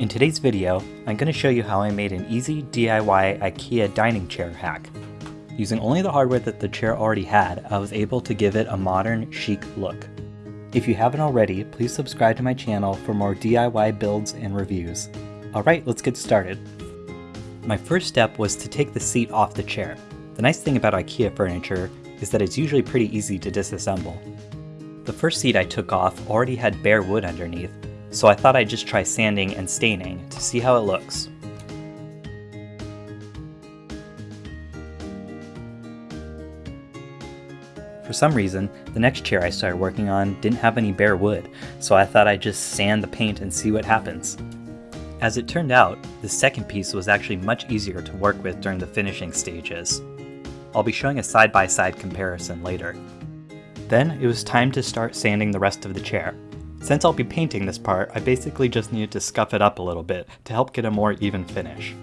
In today's video, I'm going to show you how I made an easy DIY IKEA dining chair hack. Using only the hardware that the chair already had, I was able to give it a modern, chic look. If you haven't already, please subscribe to my channel for more DIY builds and reviews. Alright, let's get started. My first step was to take the seat off the chair. The nice thing about IKEA furniture is that it's usually pretty easy to disassemble. The first seat I took off already had bare wood underneath, so I thought I'd just try sanding and staining to see how it looks. For some reason, the next chair I started working on didn't have any bare wood, so I thought I'd just sand the paint and see what happens. As it turned out, the second piece was actually much easier to work with during the finishing stages. I'll be showing a side-by-side -side comparison later. Then it was time to start sanding the rest of the chair. Since I'll be painting this part, I basically just needed to scuff it up a little bit to help get a more even finish.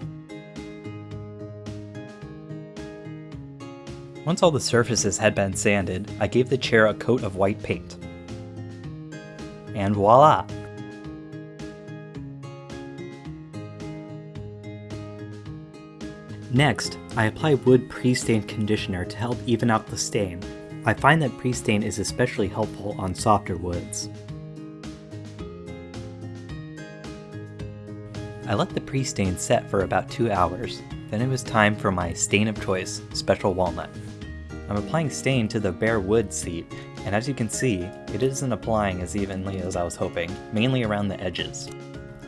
Once all the surfaces had been sanded, I gave the chair a coat of white paint. And voila! Next, I apply wood pre-stain conditioner to help even out the stain. I find that pre-stain is especially helpful on softer woods. I let the pre-stain set for about 2 hours, then it was time for my stain of choice, Special Walnut. I'm applying stain to the bare wood seat, and as you can see, it isn't applying as evenly as I was hoping, mainly around the edges.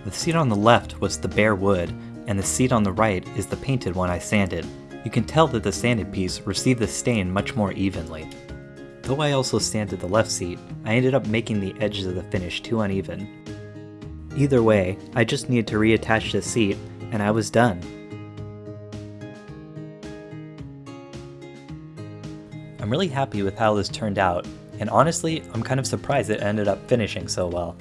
The seat on the left was the bare wood, and the seat on the right is the painted one I sanded. You can tell that the sanded piece received the stain much more evenly. Though I also sanded the left seat, I ended up making the edges of the finish too uneven, Either way, I just needed to reattach the seat, and I was done. I'm really happy with how this turned out, and honestly, I'm kind of surprised it ended up finishing so well.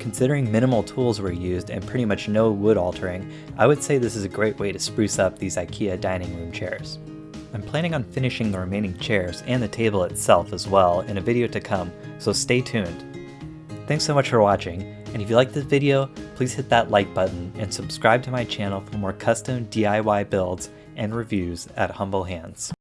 Considering minimal tools were used and pretty much no wood altering, I would say this is a great way to spruce up these IKEA dining room chairs. I'm planning on finishing the remaining chairs and the table itself as well in a video to come, so stay tuned. Thanks so much for watching, and if you like this video, please hit that like button and subscribe to my channel for more custom DIY builds and reviews at Humble Hands.